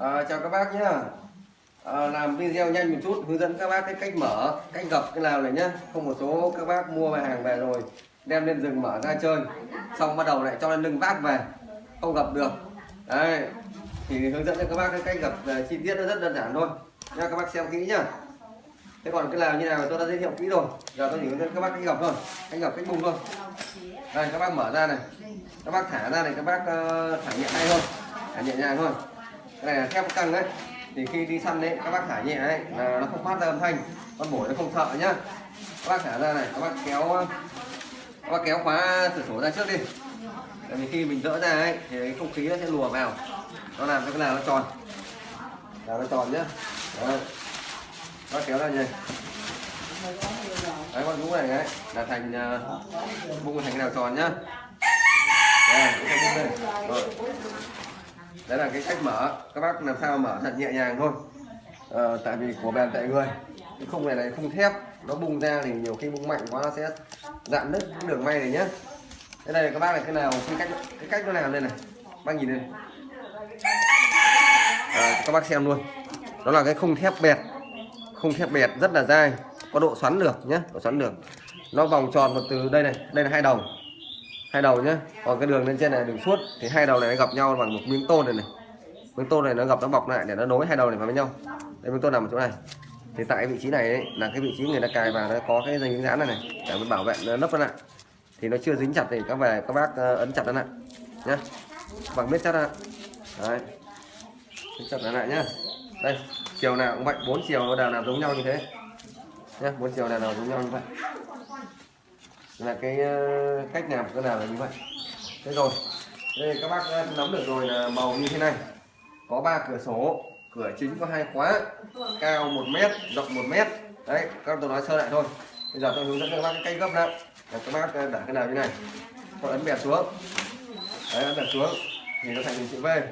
À, chào các bác nhé à, ờ, làm video nhanh một chút hướng dẫn các bác cái cách mở cách gập cái nào này nhá. Không một số các bác mua hàng về rồi đem lên rừng mở ra chơi. Xong bắt đầu lại cho lên lưng vác về. Không gập được. Đấy. Thì hướng dẫn cho các bác cái cách gập chi tiết nó rất đơn giản thôi. Nha các bác xem kỹ nhá. Thế còn cái nào như nào tôi đã giới thiệu kỹ rồi. Giờ tôi chỉ hướng dẫn các bác cách gập thôi. Cách gập cách bung thôi. Đây các bác mở ra này. Các bác thả ra này các bác uh, thả nhẹ tay thôi. Thả nhẹ nhàng thôi cái này là thép căng đấy. Thì khi đi săn đấy các bác thả nhẹ đấy là nó không phát ra âm thanh. Con bổi nó không sợ nhá. Các bác thả ra này các bác kéo các bác kéo khóa cửa sổ ra trước đi. Tại vì khi mình dỡ ra ấy thì cái không khí nó sẽ lùa vào. Nó làm cho cái nào nó tròn. Là nó tròn nhá. Đấy. các bác kéo ra nhỉ. Đấy con rũ này đấy là thành uh, bung thành cái nào tròn nhá. Đây, cái thành đây. Rồi đấy là cái cách mở. Các bác làm sao mở thật nhẹ nhàng thôi. Ờ, tại vì của bèn tại người. Cái khung này này khung thép. Nó bung ra thì nhiều khi bung mạnh quá nó sẽ dạn nứt cái đường may này nhá. Thế đây các bác là cái nào cái cách cái cách nó làm đây này. Bác nhìn lên à, ờ, các bác xem luôn. Đó là cái khung thép bẹt. Khung thép bẹt rất là dai. Có độ xoắn được nhé độ xoắn được. Nó vòng tròn một từ đây này. Đây là hai đầu hai đầu nhá. Còn cái đường lên trên này đường suốt thì hai đầu này nó gặp nhau bằng một miếng tôn này này. Miếng tôn này nó gặp nó bọc lại để nó nối hai đầu này vào với nhau. Đây miếng tôn nằm ở chỗ này. Thì tại vị trí này ấy, là cái vị trí người ta cài vào nó có cái dây miếng dán này này để bảo vệ nó lấp nó lại. Thì nó chưa dính chặt thì các về các bác ờ, ấn chặt nó lại nhá. Bằng miết chặt ra. Đấy. Ấn chặt nó lại nhá. Đây chiều nào cũng vậy bốn chiều nào đều giống nhau như thế nhá. Bốn chiều nào nào giống nhau như vậy là cái ờ, cách làm của cái nào là như vậy. Thế rồi đây các bác nắm được rồi là màu như thế này. Có ba cửa sổ cửa chính có hai khóa cao 1 mét rộng 1 mét. Đấy các tôi nói sơ lại thôi. Bây giờ tôi hướng dẫn các bác cái cách gấp lại là các bác ờ, cái nào như này. Tôi ấn bẹt xuống. Đấy ấn bẹt xuống. Thì nó thành hình chữ V. Rồi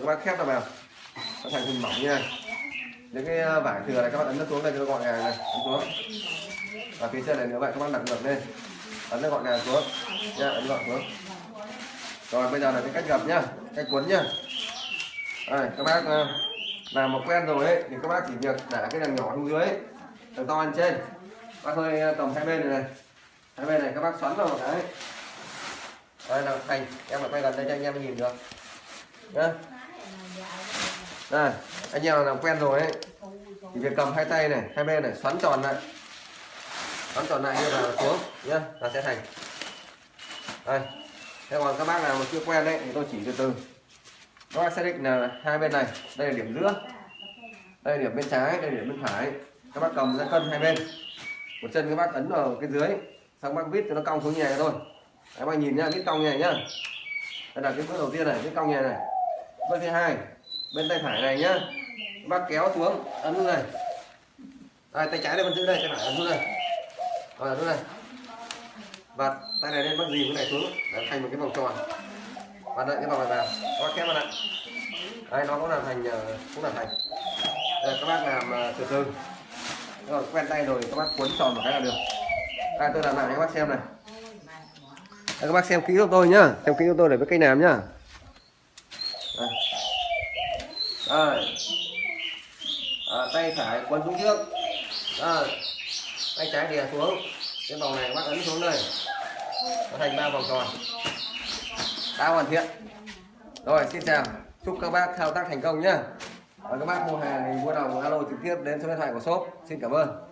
các bác khép nó vào. Nó thành hình mỏng như này. Những cái ờ, vải thừa này các bạn ấn nó xuống đây cho nó gọn gàng này. Ấn xuống. Và phía trên này nữa vậy các bác đặt ngược lên ấn nó gọn gàng xuống. Nha ấn gọn xuống. Rồi bây giờ là cái cách gập nhá cách cuốn nhá. Đây, các bác ờ, làm một quen rồi ấy thì các bác chỉ việc để cái đằng nhỏ xuống dưới đằng to lên trên. Bác hơi ờ, tầm hai bên này này. Hai bên này các bác xoắn vào một cái đây là thành em phải quay gần đây cho anh em nhìn được. Nhá. Đây anh em làm quen rồi ấy. Thì việc cầm hai tay này hai bên này xoắn tròn lại xoắn tròn lại như là xuống. Nhá là sẽ thành. Đây. Thế còn các bác nào mà chưa quen đấy thì tôi chỉ từ từ. Các bác xác định là hai bên này đây là điểm giữa đây là điểm bên trái đây là điểm bên phải. Các bác cầm ra cân hai bên. Một chân các bác ấn vào cái dưới xong bác vít cho nó cong xuống như này thôi. Các bác nhìn nhá vít cong như này nhá. Đây là cái bước đầu tiên này vít cong như này. Bước thứ hai bên tay phải này nhá. Các bác kéo xuống ấn xuống này đây, tay trái đây con giữ đây tay phải ấn xuống đây rồi ấn này và tay này lên bắt gì cái này xuống. Để thành một cái vòng tròn. Và đợi cái vòng này vào. Có khép vào lại. Đây nó cũng là thành ờ, cũng là thành. Đây, các bác làm ờ, từ từ. Rồi quen tay rồi các bác cuốn tròn một cái là được. Đây tôi làm lại cho các bác xem này. Đây, các bác xem kỹ giúp tôi nhá. Xem kỹ giúp tôi để biết cách làm nhá. Đây. Đây. À, tay phải quấn xuống trước. À, tay trái đè xuống cái vòng này bác ấn xuống đây. Nó thành ba vòng tròn. Đã hoàn thiện. Rồi, xin chào. Chúc các bác thao tác thành công nhé. và các bác mua hàng thì mua đồng, alo trực tiếp đến số điện thoại của shop. Xin cảm ơn.